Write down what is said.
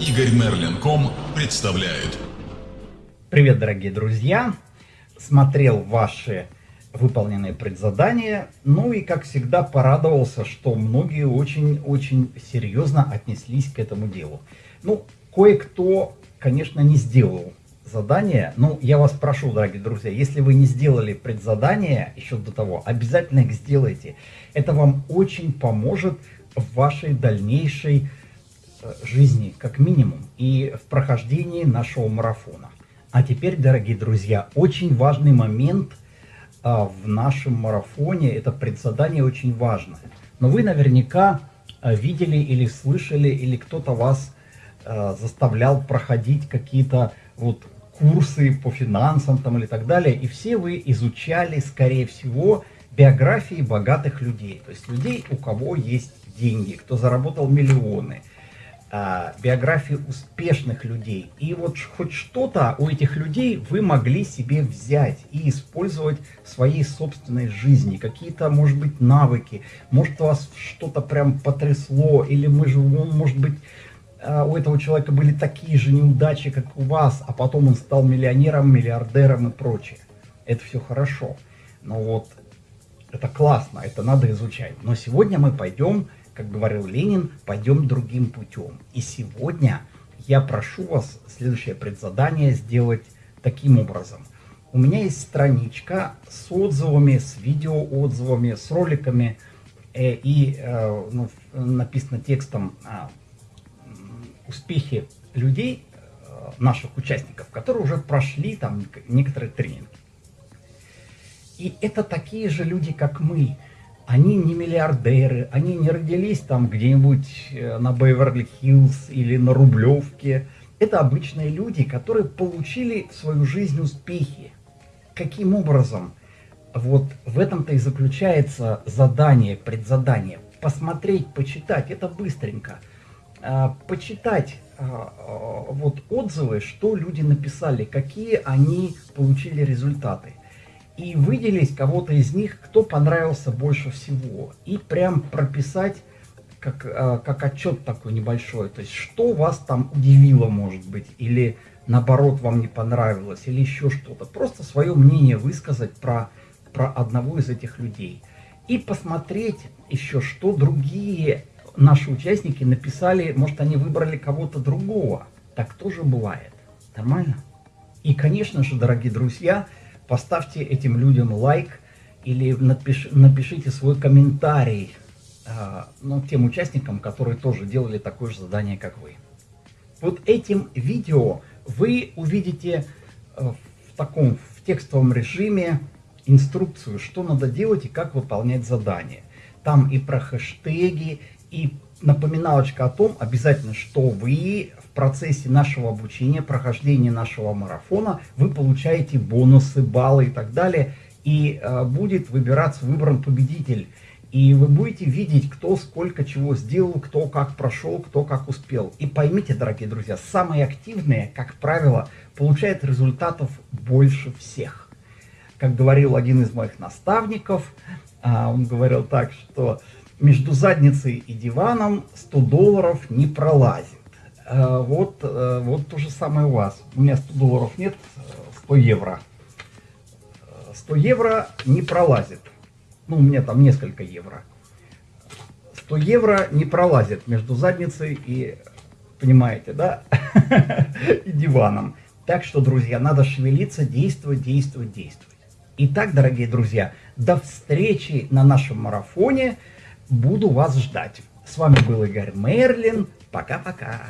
Игорь Мерлин.ком представляет. Привет, дорогие друзья! Смотрел ваши выполненные предзадания, ну и, как всегда, порадовался, что многие очень-очень серьезно отнеслись к этому делу. Ну, кое-кто, конечно, не сделал задание, но я вас прошу, дорогие друзья, если вы не сделали предзадание еще до того, обязательно их сделайте. Это вам очень поможет в вашей дальнейшей жизни, как минимум, и в прохождении нашего марафона. А теперь, дорогие друзья, очень важный момент а, в нашем марафоне, это предзадание очень важное. Но вы наверняка а, видели или слышали, или кто-то вас а, заставлял проходить какие-то вот курсы по финансам там или так далее, и все вы изучали, скорее всего, биографии богатых людей, то есть людей, у кого есть деньги, кто заработал миллионы, а, биографии успешных людей. И вот хоть что-то у этих людей вы могли себе взять и использовать в своей собственной жизни. Какие-то, может быть, навыки, может, вас что-то прям потрясло, или мы же, может быть, а, у этого человека были такие же неудачи, как у вас, а потом он стал миллионером, миллиардером и прочее. Это все хорошо. Но вот это классно, это надо изучать. Но сегодня мы пойдем как говорил Ленин, пойдем другим путем. И сегодня я прошу вас следующее предзадание сделать таким образом. У меня есть страничка с отзывами, с видеоотзывами, с роликами, э, и э, ну, написано текстом э, успехи людей, э, наших участников, которые уже прошли там некоторые тренинги. И это такие же люди, как мы, они не миллиардеры, они не родились там где-нибудь э, на Беверли-Хиллз или на Рублевке. Это обычные люди, которые получили в свою жизнь успехи. Каким образом? Вот в этом-то и заключается задание, предзадание. Посмотреть, почитать, это быстренько. А, почитать а, а, вот отзывы, что люди написали, какие они получили результаты и выделить кого-то из них, кто понравился больше всего. И прям прописать как, э, как отчет такой небольшой. То есть, что вас там удивило, может быть, или наоборот вам не понравилось, или еще что-то. Просто свое мнение высказать про, про одного из этих людей. И посмотреть еще, что другие наши участники написали, может, они выбрали кого-то другого. Так тоже бывает. Нормально? И, конечно же, дорогие друзья, поставьте этим людям лайк или напиш, напишите свой комментарий э, ну, тем участникам, которые тоже делали такое же задание, как вы. Вот этим видео вы увидите э, в таком в текстовом режиме инструкцию, что надо делать и как выполнять задание. Там и про хэштеги, и напоминалочка о том, обязательно, что вы процессе нашего обучения, прохождения нашего марафона вы получаете бонусы, баллы и так далее. И э, будет выбираться, выбран победитель. И вы будете видеть, кто сколько чего сделал, кто как прошел, кто как успел. И поймите, дорогие друзья, самые активные, как правило, получают результатов больше всех. Как говорил один из моих наставников, э, он говорил так, что между задницей и диваном 100 долларов не пролазит. Э, вот, э, вот то же самое у вас. У меня 100 долларов нет, 100 евро. 100 евро не пролазит. Ну, у меня там несколько евро. 100 евро не пролазит между задницей и, понимаете, да, и диваном. Так что, друзья, надо шевелиться, действовать, действовать, действовать. Итак, дорогие друзья, до встречи на нашем марафоне. Буду вас ждать. С вами был Игорь Мерлин. Пока-пока.